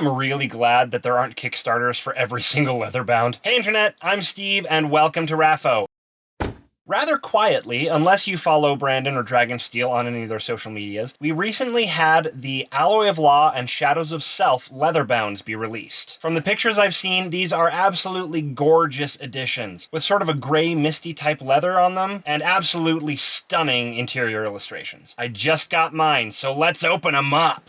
am really glad that there aren't Kickstarters for every single leatherbound. Hey Internet, I'm Steve, and welcome to Raffo. Rather quietly, unless you follow Brandon or Dragonsteel on any of their social medias, we recently had the Alloy of Law and Shadows of Self leatherbounds be released. From the pictures I've seen, these are absolutely gorgeous editions, with sort of a gray misty type leather on them, and absolutely stunning interior illustrations. I just got mine, so let's open them up.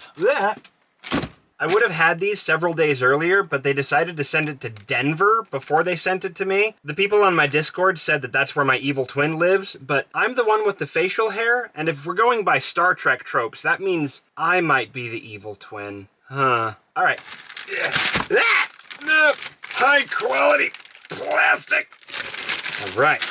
I would have had these several days earlier, but they decided to send it to Denver before they sent it to me. The people on my Discord said that that's where my evil twin lives, but I'm the one with the facial hair, and if we're going by Star Trek tropes, that means I might be the evil twin. Huh. Alright. That high quality plastic! Alright.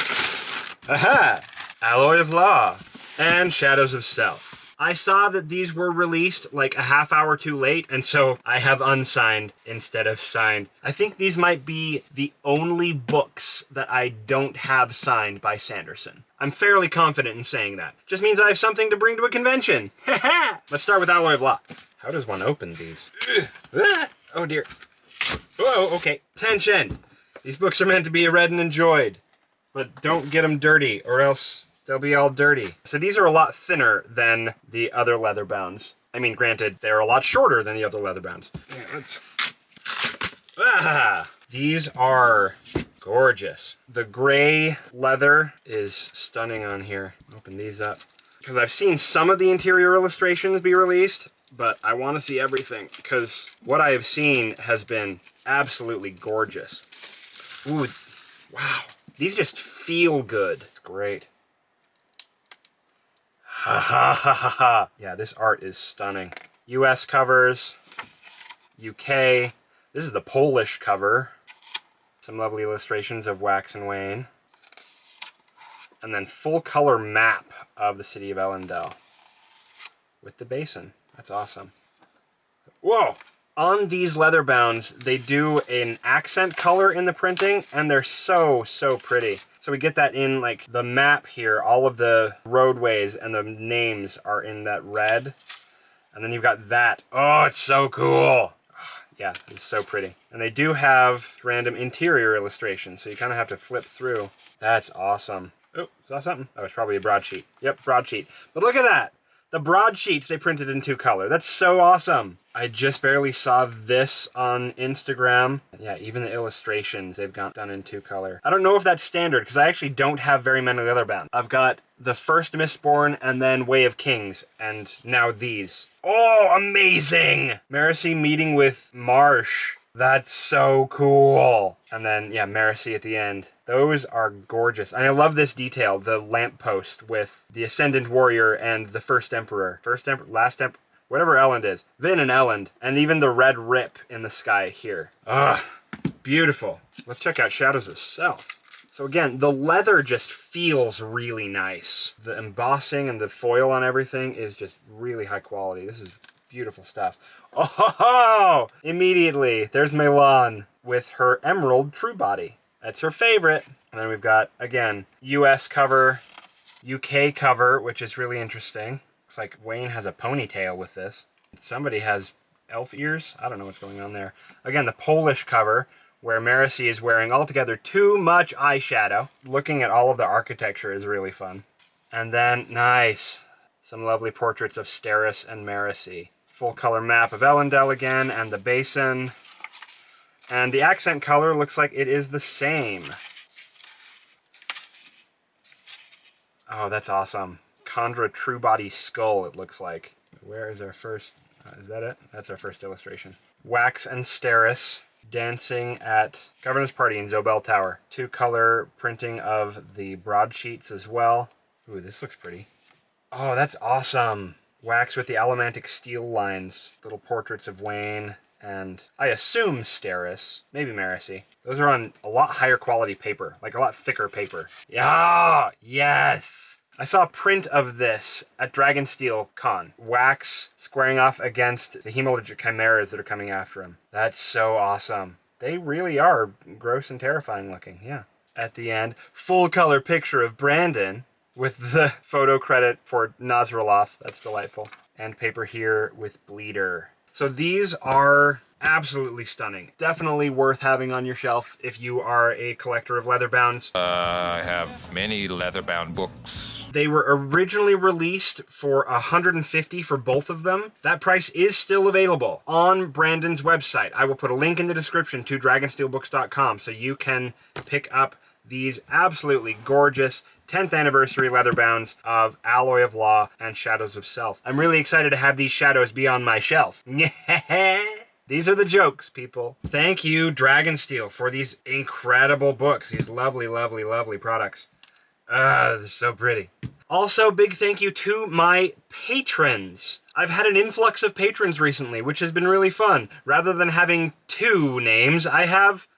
Aha! Alloy of Law and Shadows of Self. I saw that these were released like a half hour too late, and so I have unsigned instead of signed. I think these might be the only books that I don't have signed by Sanderson. I'm fairly confident in saying that. Just means I have something to bring to a convention. Let's start with Alloy of Law. How does one open these? Ah! oh dear. Whoa, okay. Tension. These books are meant to be read and enjoyed. But don't get them dirty, or else they'll be all dirty. So these are a lot thinner than the other leather bounds. I mean, granted, they're a lot shorter than the other leather bounds. Yeah, let's... Ah! These are gorgeous. The gray leather is stunning on here. Open these up. Because I've seen some of the interior illustrations be released, but I want to see everything because what I have seen has been absolutely gorgeous. Ooh, wow. These just feel good. It's great. Ha ha ha ha ha. Yeah, this art is stunning. US covers, UK. This is the Polish cover. Some lovely illustrations of Wax and Wayne. And then full color map of the city of Elendel with the basin. That's awesome. Whoa! On these leather bounds, they do an accent color in the printing, and they're so, so pretty. So we get that in like the map here, all of the roadways and the names are in that red. And then you've got that. Oh, it's so cool. Yeah, it's so pretty. And they do have random interior illustrations, so you kind of have to flip through. That's awesome. Oh, saw something? Oh, it's probably a broadsheet. Yep, broadsheet. But look at that. The broadsheets they printed in two color. That's so awesome. I just barely saw this on Instagram. Yeah, even the illustrations they've got done in two color. I don't know if that's standard because I actually don't have very many leatherbound. I've got the first Mistborn and then Way of Kings and now these. Oh, amazing! Marasi meeting with Marsh. That's so cool. And then, yeah, Marasi at the end. Those are gorgeous. And I love this detail, the lamppost with the Ascendant Warrior and the First Emperor. First Emperor, last Emperor, whatever Elend is. Vin and Elend. And even the red rip in the sky here. Ugh, beautiful. Let's check out Shadows of Self. So again, the leather just feels really nice. The embossing and the foil on everything is just really high quality. This is beautiful stuff. Oh, immediately, there's MeLaan with her Emerald True Body. That's her favorite. And then we've got, again, US cover, UK cover, which is really interesting. Looks like Wayne has a ponytail with this. Somebody has elf ears. I don't know what's going on there. Again, the Polish cover, where Marasi is wearing altogether too much eyeshadow. Looking at all of the architecture is really fun. And then, nice, some lovely portraits of Steris and Marasi full color map of Elendel again and the basin. And the accent color looks like it is the same. Oh, that's awesome. Kandra True Body Skull, it looks like. Where is our first... Uh, is that it? That's our first illustration. Wax and Steris dancing at Governor's Party in Zobel Tower. Two color printing of the broadsheets as well. Ooh, this looks pretty. Oh, that's awesome. Wax with the allomantic steel lines. Little portraits of Wayne and I assume Steris, maybe Marasi. Those are on a lot higher quality paper, like a lot thicker paper. Yeah, yes! I saw a print of this at Dragonsteel Con. Wax squaring off against the Hemalurgic Chimeras that are coming after him. That's so awesome. They really are gross and terrifying looking, yeah. At the end, full color picture of Brandon with the photo credit for Nazraloth. That's delightful. And paper here with Bleeder. So these are Absolutely stunning. Definitely worth having on your shelf if you are a collector of leather bounds. Uh, I have many leather-bound books. They were originally released for 150 for both of them. That price is still available on Brandon's website. I will put a link in the description to dragonsteelbooks.com so you can pick up these absolutely gorgeous 10th anniversary leather bounds of Alloy of Law and Shadows of Self. I'm really excited to have these shadows be on my shelf. These are the jokes, people. Thank you, Dragonsteel, for these incredible books. These lovely, lovely, lovely products. Ah, they're so pretty. Also, big thank you to my patrons. I've had an influx of patrons recently, which has been really fun. Rather than having two names, I have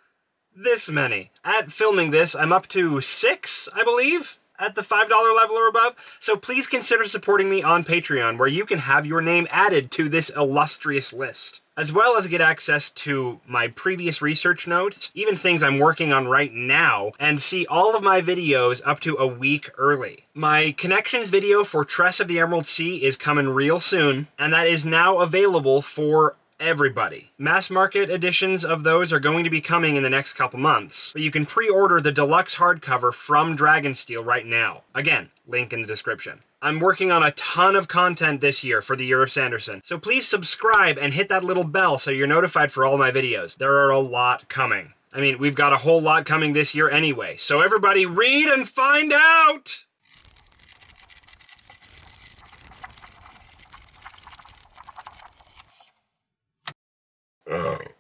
this many. At filming this, I'm up to six, I believe, at the $5 level or above. So please consider supporting me on Patreon, where you can have your name added to this illustrious list as well as get access to my previous research notes, even things I'm working on right now, and see all of my videos up to a week early. My connections video for Tress of the Emerald Sea is coming real soon, and that is now available for everybody. Mass market editions of those are going to be coming in the next couple months, but you can pre-order the deluxe hardcover from Dragonsteel right now. Again, link in the description. I'm working on a ton of content this year for the Year of Sanderson, so please subscribe and hit that little bell so you're notified for all my videos. There are a lot coming. I mean, we've got a whole lot coming this year anyway, so everybody read and find out! Oh.